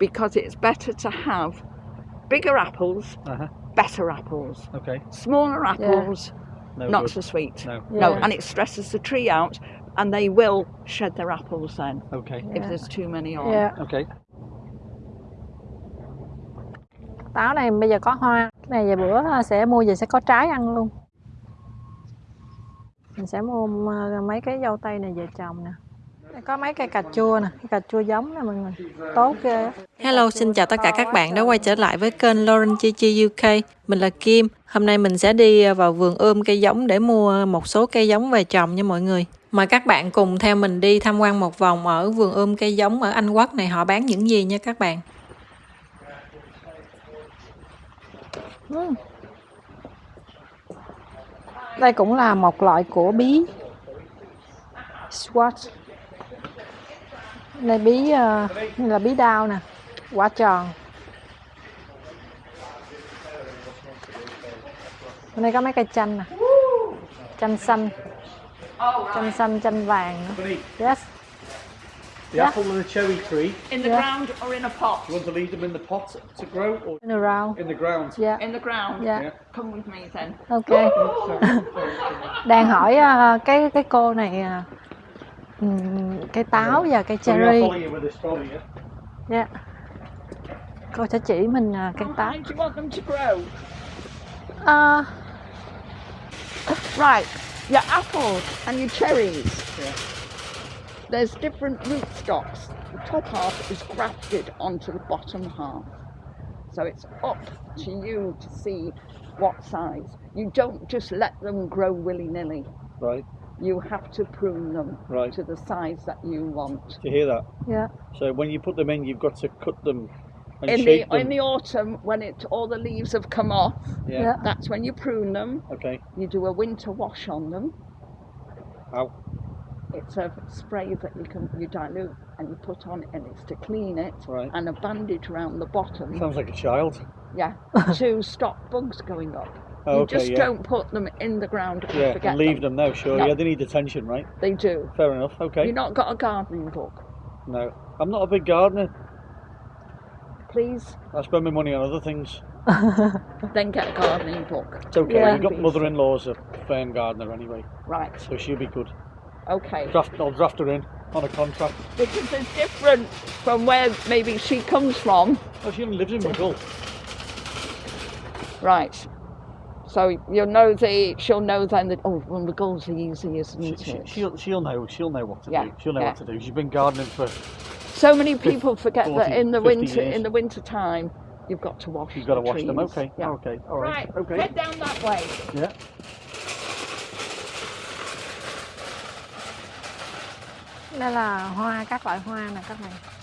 because it's better to have bigger apples, Uh-huh. better apples. Okay. Smaller apples, No not good. so sweet. No. No, and it stresses the tree out, and they will shed their apples then Okay. if there's too many on. Dạ. Okay. Táo này bây giờ có hoa. Cái này vài bữa sẽ mua về sẽ có trái ăn luôn. Mình sẽ mua mấy cái dâu tây này về trồng nè. Có mấy cây cà chua nè, cà chua giống nè mọi người. Tốt ghê. Hello, xin chào tất cả các bạn đã quay trở lại với kênh Lauren Chi Chi UK. Mình là Kim. Hôm nay mình sẽ đi vào vườn ươm cây giống để mua một số cây giống về trồng nha mọi người. Mời các bạn cùng theo mình đi tham quan một vòng ở vườn ươm cây giống ở Anh Quốc này họ bán những gì nha các bạn. Ừm. Đây cũng là một loại của bí. Swatch. Đây bí ờ, là bí đao nè, quả tròn. Bên đây có mấy cây chanh nè. Chanh xanh, Oh, chanh xanh, chanh vàng nữa. Yes. the Yeah. apple and the cherry tree, In the Yeah. ground or in a pot? you want to leave them in the pot to grow or In around. in the ground? Yeah. In the ground? Yeah. Yeah. Come with me then. Ok. Đang hỏi ờ, cái cái cô này ờ, ừm, cây táo và cây So I'll cherry. follow you with this trolley, yeah? Dạ. Cô sẽ chỉ mình à, cây How táo. high do you want them to grow? À, Right, your apples and your cherries. Yeah. There's different rootstocks. The top half is grafted onto the bottom half. So it's up to you to see what size. You don't just let them grow willy nilly. Right. You have to prune them Right. to the size that you want. Do you hear that? dạ. So when you put them in, you've got to cut them and In shape the them. in the autumn, when it all the leaves have come off, yeah. Dạ. that's when you prune them. Okay. You do a winter wash on them. How? It's a spray that you can you dilute and you put on, and it's to clean it, Right. and a bandage around the bottom. Sounds like a child. Yeah, to stop bugs going up. Oh, you okay, just yeah. don't put them in the ground Yeah, forget leave them now, sure. No. Yeah, they need attention, right? They do. Fair enough. Okay. You've not got a gardening book, No. I'm not a big gardener. please. I spend my money on other things. Then get a gardening book. It's okay. Yeah. You've got mother-in-law's a firm gardener anyway, Right. so she'll be good. Okay. Draft, I'll draft her in on a contract. Because it's different from where maybe she comes from. Oh, she only lives in Wickle. Right. So you'll know the she'll know then that oh well the goals are easy, isn't She, it? she, she'll, she'll know. She'll know what to Yeah, do. She'll know yeah. what to do. She's been gardening for. So many people forget 40, that in the winter years. in the winter time you've got to wash. You've got to the wash them. Okay. Yeah. Okay. All right. Right. Okay. Head down that way. Yeah. Đây là hoa, các loại hoa nè các bạn.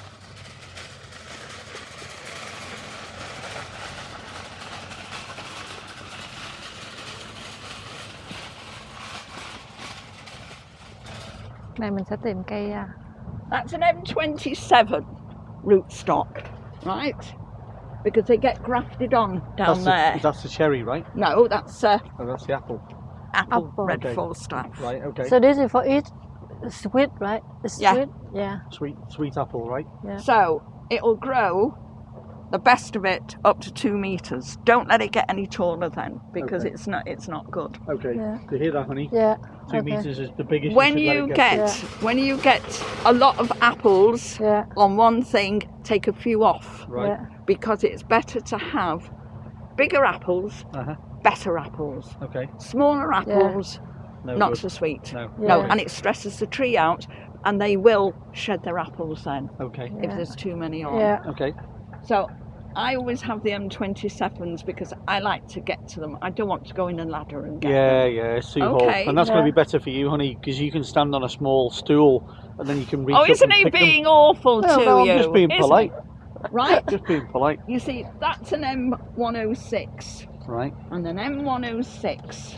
Đây mình sẽ tìm cây à, That's an M27 rootstock, right? Because they get grafted on down That's there. the, that's the cherry, right? No, that's uh, Oh, that's the apple. apple, Apple. red Okay. Falstaff. Right. Okay. So this is for eat sweet, right? It's Yeah. sweet. Yeah. sweet, sweet apple, right? Yeah. So it'll grow the best of it up to two meters. Don't let it get any taller then, because Okay. it's not it's not good. Okay. Yeah. Do you hear that, honey? Yeah. Two okay. meters is the biggest. When you, you let it get when you get a lot of apples Yeah. on one thing, take a few off Right. Yeah. because it's better to have bigger apples, Uh huh. better apples. Okay. Smaller apples, No. not good. so sweet. No. No, Yeah. and it stresses the tree out, and they will shed their apples then Okay. if there's too many on. Yeah. Okay. So I always have the M27s because I like to get to them. I don't want to go in a ladder and get Yeah, them. yeah, it's too Okay. hot, and that's going to be better for you, honey, because you can stand on a small stool, and then you can reach Oh, isn't and he pick them. being awful Well, to no, you? I'm just being Isn't polite. Right? Just being polite, you see, that's an M106 right? and an M106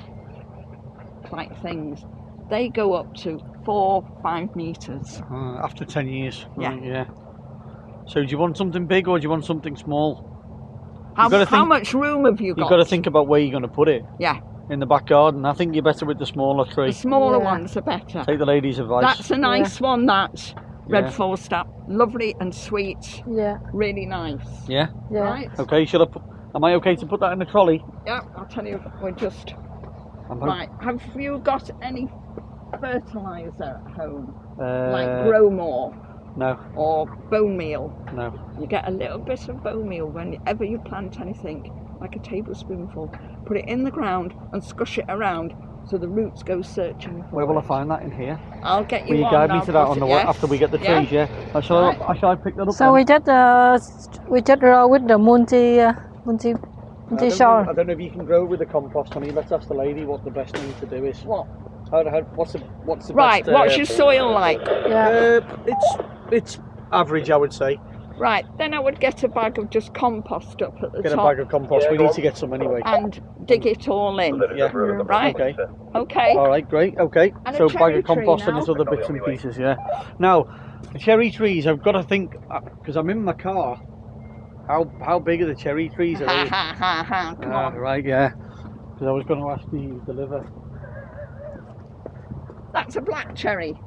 like things. They go up to four, five meters. Uh, after ten years, Yeah. right, yeah. So, do you want something big or do you want something small? How, gotta how think- much room have you got? You've got to think about where you're going to put it Yeah, in the back garden. I think you're better with the smaller trees. the smaller Yeah. ones are better. Take the lady's advice. That's a nice one. That Red Yeah. Falstaff, lovely and sweet, Yeah. really nice. Yeah. dạ Right? Okay. Should I put? Am I okay to put that in the trolley? Yeah, I'll tell you, we're just. I'm Right, have you got any fertiliser at home? Uh, like grow more No. or bone meal? No. You get a little bit of bone meal whenever you plant anything, like a tablespoonful. Put it in the ground and squish it around so the roots go searching for Where will I find that in here? I'll get you Will you one. guide me I'll to that put on the way yes. after we get the Yeah. trees? Yeah. Uh, shall, Right. I, shall I pick that up? so then? we just uh, we just grow with the multi uh, multi I multi don't, soil know, I don't know if you can grow with the compost, honey. Let's ask the lady what the best thing to do is. What? How, how, what's the what's the Right, best? what's uh, your soil like? yeah Uh, it's it's average, I would say. Right, then I would get a bag of just compost up at the Get a bag of compost. we need to get some anyway. and dig it all in. Yeah. Right? Okay. Okay. All right. Great. Okay. And a so cherry bag of tree compost and now. there's other bits and pieces. Yeah. Now, the cherry trees. I've got to think because I'm in my car. How how big are the cherry trees? Are they? ha ha ha. Come Ah, on. right. Yeah. Because I was going to ask the deliver. That's a black cherry.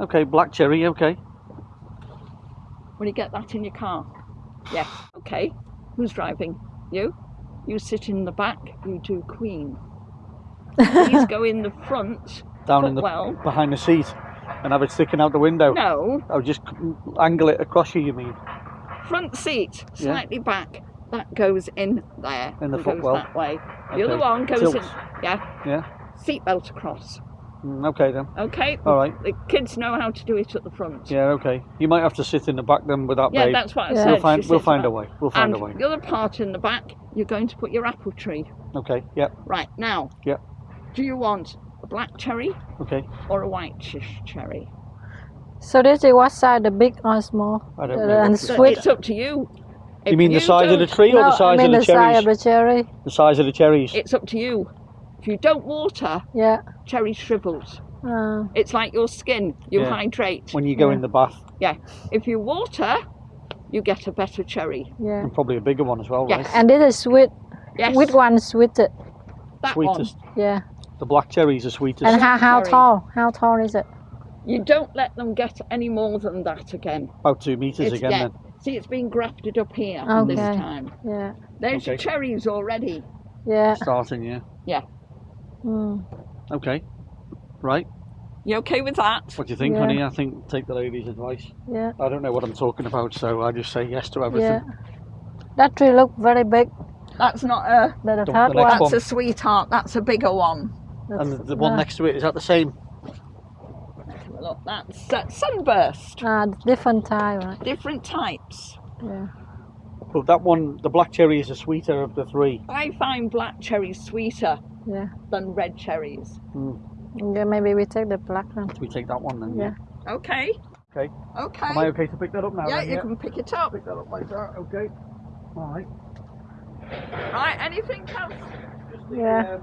Okay. Black cherry. Okay. Will you get that in your car? Yes. Okay. Who's driving? You? You sit in the back, you do Queen. Please go in the front. Down in the Well. behind the seat, and have it sticking out the window. No, I'll just angle it across you. You mean? front seat, Yeah. slightly back. That goes in there. In the footwell. that way. The Okay. other one goes Tilts. in. Yeah. Yeah. Seatbelt across. Mm, okay then. Okay. All right. The kids know how to do it at the front. Yeah. Okay. You might have to sit in the back then with that Yeah, babe. that's what I Yeah. said. We'll find. We'll find a way. We'll find And a way. the other part in the back, you're going to put your apple tree. Okay. Yep. Right now. Yep. Do you want a black cherry Okay. or a white ch- cherry? so this is what size the big or small I don't know. and what- So sweet It's up to you. You If mean the size of the don't- tree or no, the size I mean of the, the size cherries? of the cherry The size of the cherries. It's up to you. If you don't water, yeah cherry shrivels. uh, It's like your skin. You Yeah. hydrate. when you go Yeah. in the bath, Yeah. If you water, you get a better cherry. yeah and probably a bigger one as well, Yes. right? and it is is sweet Yes. which one sweeted that Sweetest. yeah The black cherries are sweetest. and how, how tall how tall is it. You don't let them get any more than that again. About two meters It's, again yeah. then. See, it's been grafted up here this Okay. time. yeah There's Okay. cherries already. yeah Starting, yeah. yeah. Mm. Okay. Right. You okay with that? What do you think, Yeah. honey? I think take the lady's advice. yeah I don't know what I'm talking about, so I just say yes to everything. yeah everything. that tree look very big That's not a. one That's one. a sweetheart. That's a bigger one. And the, the one next to it, is that the same? Look, that's uh, sunburst. ah, different type right Different types. yeah Well, that one, the black cherry is the sweeter of the three. I find black cherries sweeter yeah than red cherries. Mm. yeah maybe we take the black one We take that one then. yeah Okay. Okay. Okay. Am I okay to pick that up now? yeah, then? you can pick it up. pick that up like that. Okay. All right. Right, anything else? Just the, Yeah. um,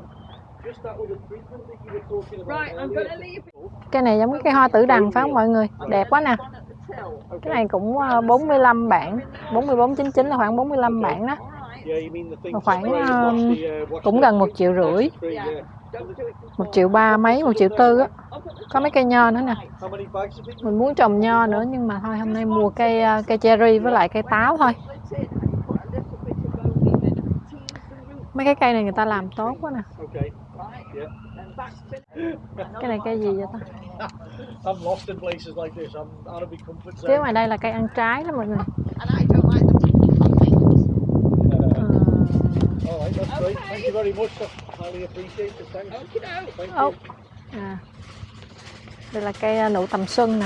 just that with the treatment that you were talking about. Right, I'm earlier. gonna leave it. cái này giống cái hoa tử đằng phải không mọi người đẹp quá nè cái này cũng ờ, 45 bản 4499 là khoảng 45 bản đó Alright. Yeah, you mean the thing Khoảng, um, wash the, uh, wash cũng the- gần một triệu rưỡi. một triệu ba mấy một triệu tư á. Có mấy cây nho nữa nè. Mình muốn trồng nho nữa nhưng mà thôi hôm nay mua cây ờ, cây cherry với lại cây táo thôi. Mấy cái cây này người ta làm tốt quá nè. Cái này cây gì vậy ta? Chứ ngoài đây là cây ăn trái đó mọi người And I don't like the tickly things. Ờ, That's great. Okay. Thank you very much. I highly appreciate it. Okie doke. Thank you. à. đây là cây ờ, nụ tầm xuân nè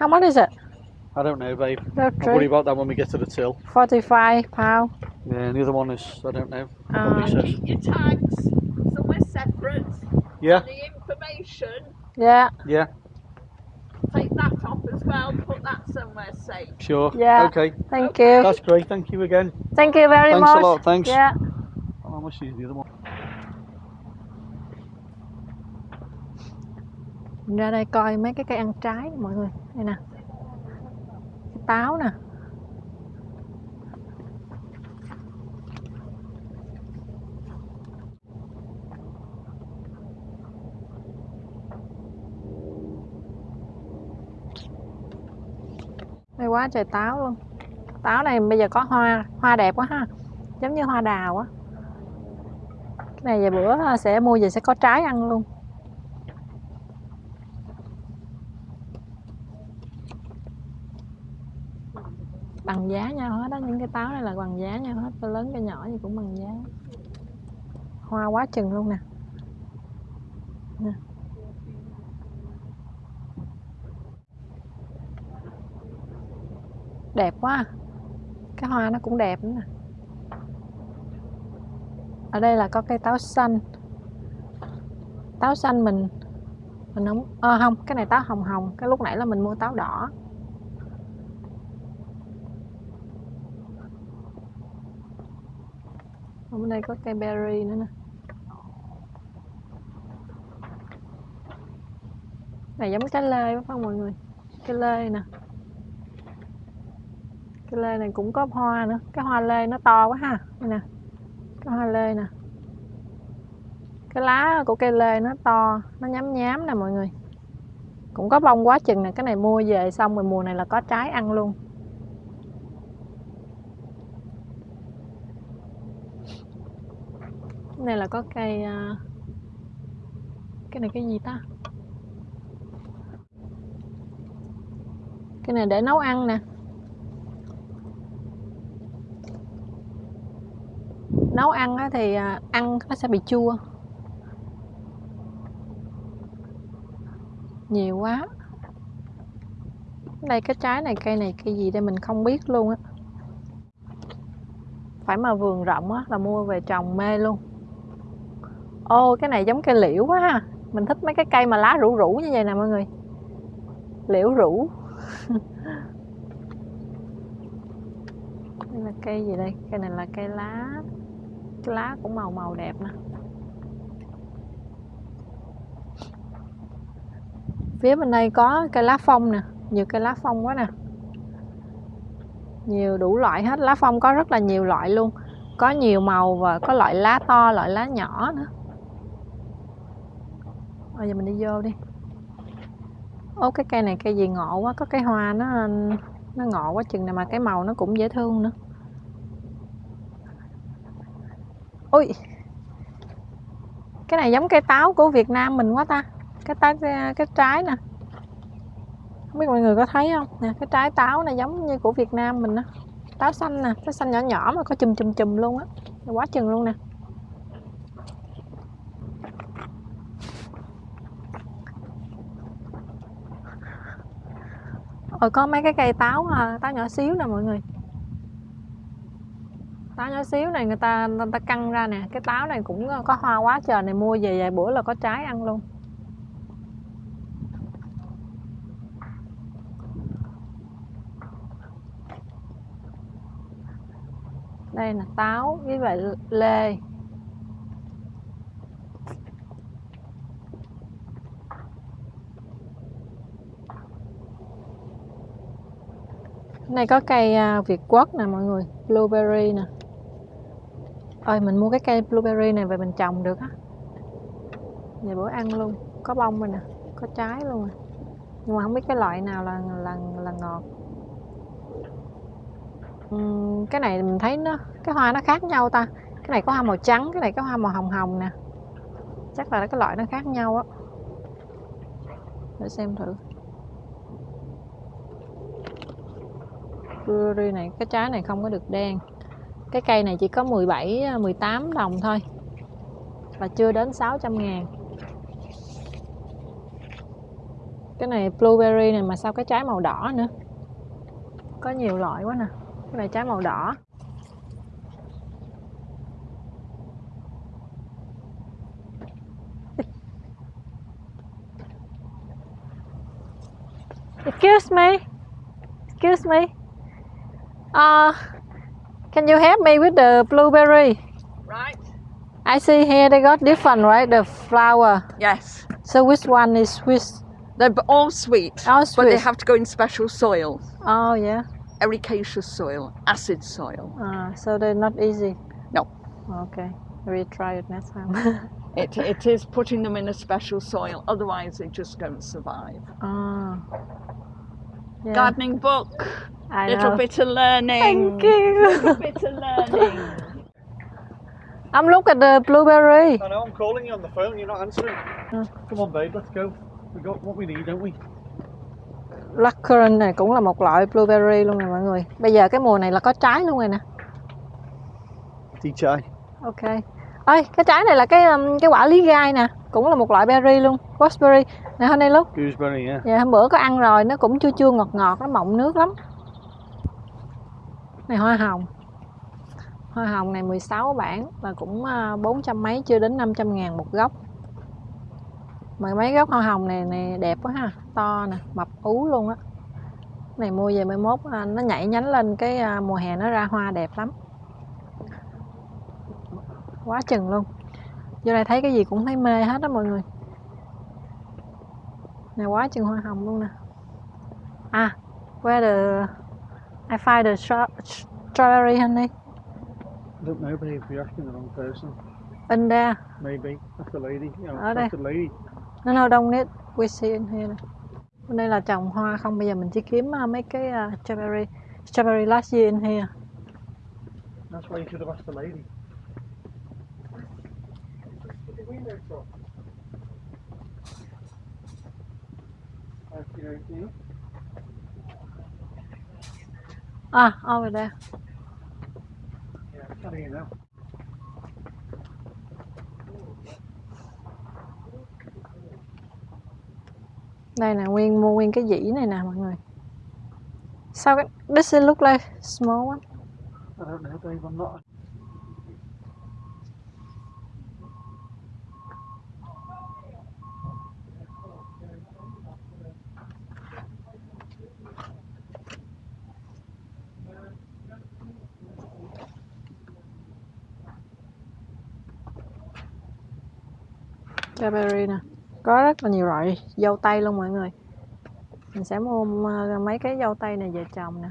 How much is it? I don't know, babe. The I'll worry about that when we get to the till. 45 pound. Yeah, and the other one is, I don't know. Says. Keep your tags somewhere separate. Yeah, The information, Yeah, yeah, well. Put that somewhere safe. sure. Yeah. Okay, thank you. that's great. Thank you again. Thank you very Thanks a much. lot, thanks. Yeah. Oh, how much is the other one? Mình ra đây coi mấy cái cây ăn trái mọi người. Đây nè. Cái táo nè. Quá, trời táo luôn. Táo này bây giờ có hoa hoa đẹp quá ha. Giống như hoa đào á. Cái này về bữa sẽ mua về sẽ có trái ăn luôn. Bằng giá nhau hết đó, những cái táo này là bằng giá nhau hết cái lớn, cái nhỏ gì cũng bằng giá. Hoa quá chừng luôn nè. Nè. Đẹp quá à. cái hoa nó cũng đẹp nữa nè. Ở đây là có cây táo xanh. Táo xanh mình mình không à, không cái này táo hồng hồng cái lúc nãy là mình mua táo đỏ. Ở bên đây có cây berry nữa nè. Này giống trái lê phải không mọi người? Cái lê nè cái lê này cũng có hoa nữa. Cái hoa lê nó to quá ha. Đây nè. Cái hoa lê nè. Cái lá của cây lê nó to, nó nhám nhám nè mọi người. Cũng có bông quá chừng nè. Cái này mua về xong rồi mùa này là có trái ăn luôn. Cái này là có cây à, cái này cái gì ta? Cái này để nấu ăn nè. Nấu ăn thì à, ăn nó sẽ bị chua. Nhiều quá. Đây, cái trái này, cây này, cây gì đây mình không biết luôn á. Phải mà vườn rộng á là mua về trồng mê luôn. Ô, cái này giống cây liễu quá ha. Mình thích mấy cái cây mà lá rủ rủ như vậy nè mọi người. Liễu rủ. Đây là cây gì đây? Cây này là cây lá cái lá cũng màu màu đẹp nè. Phía bên đây có cây lá phong nè, nhiều cây lá phong quá nè. Nhiều đủ loại hết, lá phong có rất là nhiều loại luôn. Có nhiều màu và có loại lá to, loại lá nhỏ nữa. Bây giờ mình đi vô đi. Ô cái cây này cây gì ngộ quá, có cái hoa nó nó ngộ quá chừng này mà cái màu nó cũng dễ thương nữa. Ui cái này giống cây táo của Việt Nam mình quá ta. Cái táo, cái trái nè. Không biết mọi người có thấy không? Nè, cái trái táo này giống như của Việt Nam mình á. Táo xanh nè, táo xanh nhỏ nhỏ mà có chùm chùm chùm luôn á. Quá chừng luôn nè. Rồi có mấy cái cây táo à, táo nhỏ xíu nè mọi người táo nhỏ xíu này, người ta người ta căng ra nè. Cái táo này cũng ờ, có hoa quá trời này, mua về vài bữa là có trái ăn luôn. Đây là táo với lại lê. Này có cây à, Việt quất nè mọi người, blueberry nè ơi mình mua cái cây blueberry này về mình trồng được á. Về bữa ăn luôn có bông rồi nè có trái luôn à. nhưng mà không biết cái loại nào là là là ngọt. Uhm, cái này mình thấy nó cái hoa nó khác nhau ta. Cái này có hoa màu trắng cái này có hoa màu hồng hồng nè. Chắc là cái loại nó khác nhau á. Để xem thử. Blueberry này cái trái này không có được đen cái cây này chỉ có 17 18 à, đồng thôi. Và chưa đến 600 ngàn. Cái này blueberry này mà sao cái trái màu đỏ nữa? Có nhiều loại quá nè. Cái này trái màu đỏ. Excuse me. Excuse me. Uh, can you help me with the blueberry? Right. I see here they got different, right? The flower. Yes. So which one is which? They're all sweet. All sweet. But they have to go in special soil. Oh yeah. Ericaceous soil, acid soil. Uh, so they're not easy. No. Okay. We'll try it next time. It, it is putting them in a special soil, otherwise they just don't survive. ah. Yeah. Gardening book. I Little know. bit of learning. Thank you. Little bit of learning. I'm look at the blueberry. I know I'm calling you on the phone, you're not answering. Huh. Come on, babe, let's go. We got what we need, don't we? Blackcurrant này cũng là một loại blueberry luôn nè mọi người. Bây giờ cái mùa này là có trái luôn rồi nè. Đi chai. Ok. Ơi, cái trái này là cái um, cái quả lý gai nè, cũng là một loại berry luôn, raspberry. Nè hôm nay lúc Gooseberry, yeah. Dạ hôm bữa có ăn rồi, nó cũng chua chua ngọt ngọt, nó mọng nước lắm. Này hoa hồng. Hoa hồng này 16 bản và cũng à, 400 mấy chưa đến 500 ngàn một gốc. Mà mấy gốc hoa hồng này này đẹp quá ha, to nè, mập ú luôn á. Này mua về mai mốt à, nó nhảy nhánh lên cái à, mùa hè nó ra hoa đẹp lắm. Quá chừng luôn. Vô đây thấy cái gì cũng thấy mê hết đó mọi người. Này quá chừng hoa hồng luôn nè. À, where the I find the stra- strawberry honey I don't know, babe, you're asking the wrong person. in there. Maybe. That's the lady. You know, Ở that's the lady. No, no, don't need. We see in here. Bên đây là trồng hoa không, bây giờ mình chỉ kiếm uh, mấy cái uh, strawberry strawberry last year in here. That's why you should have asked the lady. The window À, ah, over there. Yeah, I'm telling you now. Đây là nguyên mua nguyên cái dĩ này nè mọi người. Sao cái this look like small one? I don't know, babe, I'm not. Strawberry nè. Có rất là nhiều loại dâu tây luôn mọi người. Mình sẽ mua mấy cái dâu tây này về trồng nè.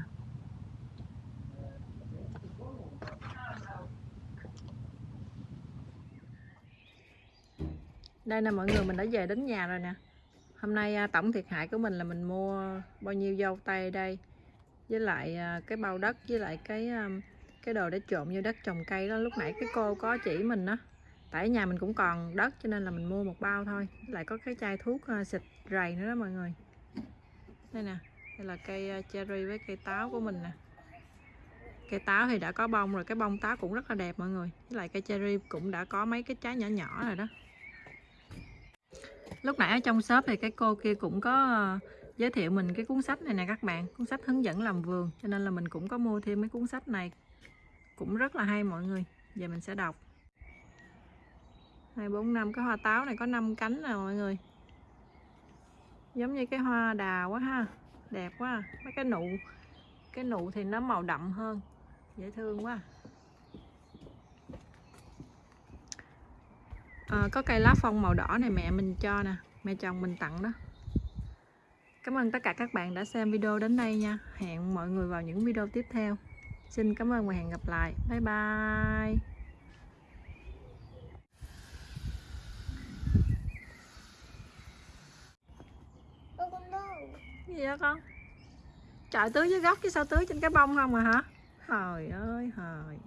Đây nè mọi người, mình đã về đến nhà rồi nè. Hôm nay à, tổng thiệt hại của mình là mình mua bao nhiêu dâu tây đây với lại à, cái bao đất, với lại cái à, cái đồ để trộn vô đất trồng cây đó lúc nãy cái cô có chỉ mình đó tại nhà mình cũng còn đất cho nên là mình mua một bao thôi. Lại có cái chai thuốc ờ, xịt rầy nữa đó mọi người. Đây nè, đây là cây ờ, cherry với cây táo của mình nè. Cây táo thì đã có bông rồi, cái bông táo cũng rất là đẹp mọi người. Với lại cây cherry cũng đã có mấy cái trái nhỏ nhỏ rồi đó. Lúc nãy ở trong shop thì cái cô kia cũng có ờ, giới thiệu mình cái cuốn sách này nè các bạn. Cuốn sách hướng dẫn làm vườn, cho nên là mình cũng có mua thêm mấy cuốn sách này. Cũng rất là hay mọi người, giờ mình sẽ đọc hai bốn năm cái hoa táo này có 5 cánh nè mọi người. Giống như cái hoa đào quá ha đẹp quá. Mấy cái nụ cái nụ thì nó màu đậm hơn dễ thương quá. À, có cây lá phong màu đỏ này mẹ mình cho nè mẹ chồng mình tặng đó. Cảm ơn tất cả các bạn đã xem video đến đây nha. Hẹn mọi người vào những video tiếp theo. Xin cảm ơn và hẹn gặp lại. Bye bye. Gì đó con? Trời, tưới dưới gốc chứ sao tưới trên cái bông không à hả? Trời ơi, trời.